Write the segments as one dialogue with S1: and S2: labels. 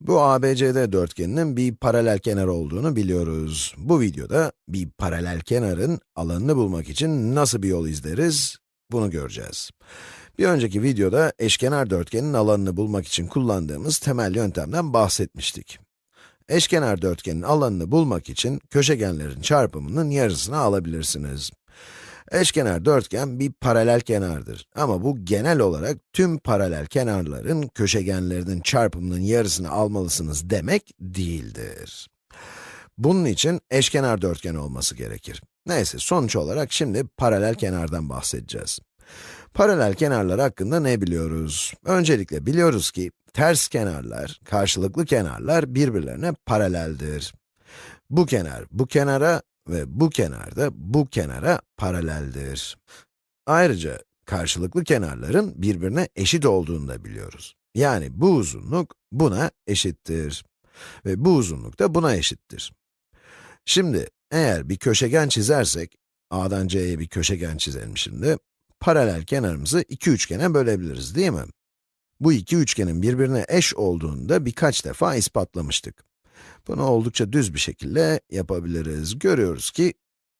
S1: Bu ABCD dörtgeninin bir paralel kenar olduğunu biliyoruz. Bu videoda bir paralel kenarın alanını bulmak için nasıl bir yol izleriz, bunu göreceğiz. Bir önceki videoda eşkenar dörtgenin alanını bulmak için kullandığımız temel yöntemden bahsetmiştik. Eşkenar dörtgenin alanını bulmak için köşegenlerin çarpımının yarısını alabilirsiniz. Eşkenar dörtgen bir paralel kenardır. Ama bu genel olarak tüm paralel kenarların köşegenlerinin çarpımının yarısını almalısınız demek değildir. Bunun için eşkenar dörtgen olması gerekir. Neyse, sonuç olarak şimdi paralel kenardan bahsedeceğiz. Paralel kenarlar hakkında ne biliyoruz? Öncelikle biliyoruz ki ters kenarlar, karşılıklı kenarlar birbirlerine paraleldir. Bu kenar bu kenara ve bu kenar da bu kenara paraleldir. Ayrıca karşılıklı kenarların birbirine eşit olduğunu da biliyoruz. Yani bu uzunluk buna eşittir. Ve bu uzunluk da buna eşittir. Şimdi eğer bir köşegen çizersek, A'dan C'ye bir köşegen çizelim şimdi. Paralel kenarımızı iki üçgene bölebiliriz değil mi? Bu iki üçgenin birbirine eş olduğunu da birkaç defa ispatlamıştık. Bunu oldukça düz bir şekilde yapabiliriz. Görüyoruz ki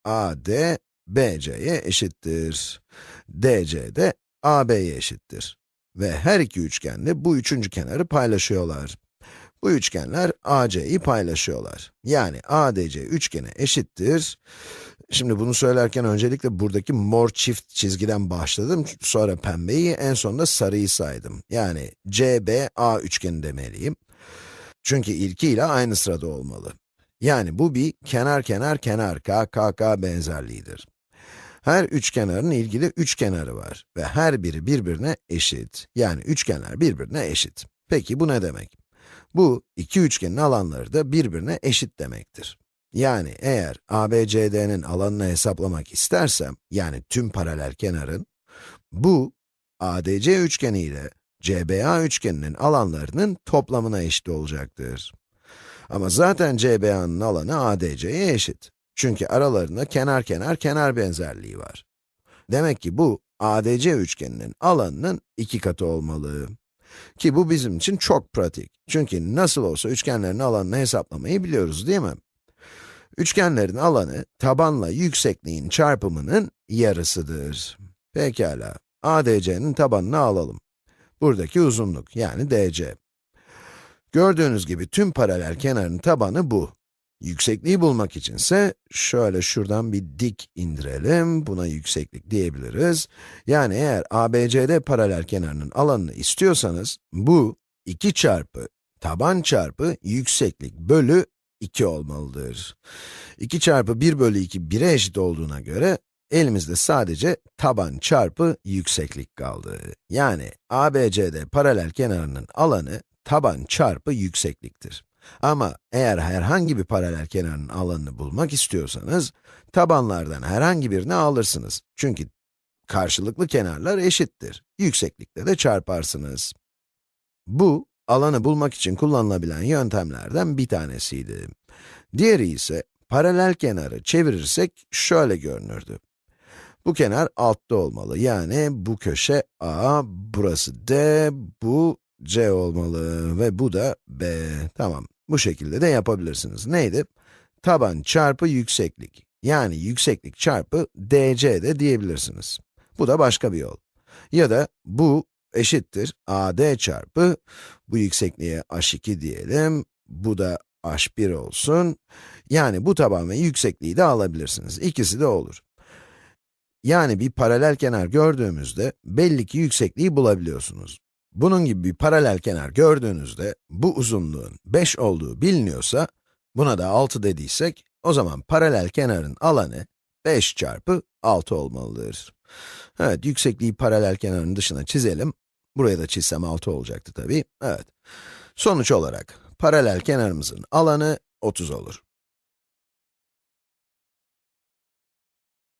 S1: AD, BC'ye eşittir. DC de AB'ye eşittir. Ve her iki üçgen de bu üçüncü kenarı paylaşıyorlar. Bu üçgenler AC'yi paylaşıyorlar. Yani ADC üçgeni eşittir. Şimdi bunu söylerken öncelikle buradaki mor çift çizgiden başladım. Sonra pembeyi, en sonunda sarıyı saydım. Yani CBA üçgeni demeliyim. Çünkü ilkiyle aynı sırada olmalı. Yani bu bir kenar kenar kenar KKK benzerliğidir. Her üçkenarın ilgili üç kenarı var ve her biri birbirine eşit. Yani üçgenler birbirine eşit. Peki bu ne demek? Bu, iki üçgenin alanları da birbirine eşit demektir. Yani eğer ABCD'nin alanını hesaplamak istersem, yani tüm paralel kenarın, bu, ADC üçgeni ile CBA üçgeninin alanlarının toplamına eşit olacaktır. Ama zaten CBA'nın alanı ADC'ye eşit. Çünkü aralarında kenar kenar kenar benzerliği var. Demek ki bu, ADC üçgeninin alanının iki katı olmalı. Ki bu bizim için çok pratik. Çünkü nasıl olsa üçgenlerin alanını hesaplamayı biliyoruz değil mi? Üçgenlerin alanı, tabanla yüksekliğin çarpımının yarısıdır. Pekala, ADC'nin tabanını alalım. Buradaki uzunluk, yani DC. Gördüğünüz gibi tüm paralel kenarın tabanı bu. Yüksekliği bulmak içinse, şöyle şuradan bir dik indirelim, buna yükseklik diyebiliriz. Yani eğer ABCD paralel kenarının alanını istiyorsanız, bu 2 çarpı taban çarpı yükseklik bölü 2 olmalıdır. 2 çarpı 1 bölü 2, 1'e eşit olduğuna göre, elimizde sadece taban çarpı yükseklik kaldı. Yani ABCD paralel kenarının alanı, taban çarpı yüksekliktir. Ama eğer herhangi bir paralel kenarın alanını bulmak istiyorsanız, tabanlardan herhangi birini alırsınız. Çünkü karşılıklı kenarlar eşittir. Yükseklikle de çarparsınız. Bu, alanı bulmak için kullanılabilen yöntemlerden bir tanesiydi. Diğeri ise, paralel kenarı çevirirsek şöyle görünürdü. Bu kenar altta olmalı. Yani bu köşe A, burası D, bu C olmalı ve bu da B. Tamam, bu şekilde de yapabilirsiniz. Neydi? Taban çarpı yükseklik. Yani yükseklik çarpı DC de diyebilirsiniz. Bu da başka bir yol. Ya da bu eşittir AD çarpı, bu yüksekliğe H2 diyelim, bu da H1 olsun. Yani bu taban ve yüksekliği de alabilirsiniz. İkisi de olur. Yani bir paralel kenar gördüğümüzde belli ki yüksekliği bulabiliyorsunuz. Bunun gibi bir paralel kenar gördüğünüzde bu uzunluğun 5 olduğu biliniyorsa, buna da 6 dediysek, o zaman paralel kenarın alanı 5 çarpı 6 olmalıdır. Evet, yüksekliği paralel kenarın dışına çizelim. Buraya da çizsem 6 olacaktı tabii. Evet. Sonuç olarak, paralel kenarımızın alanı 30 olur.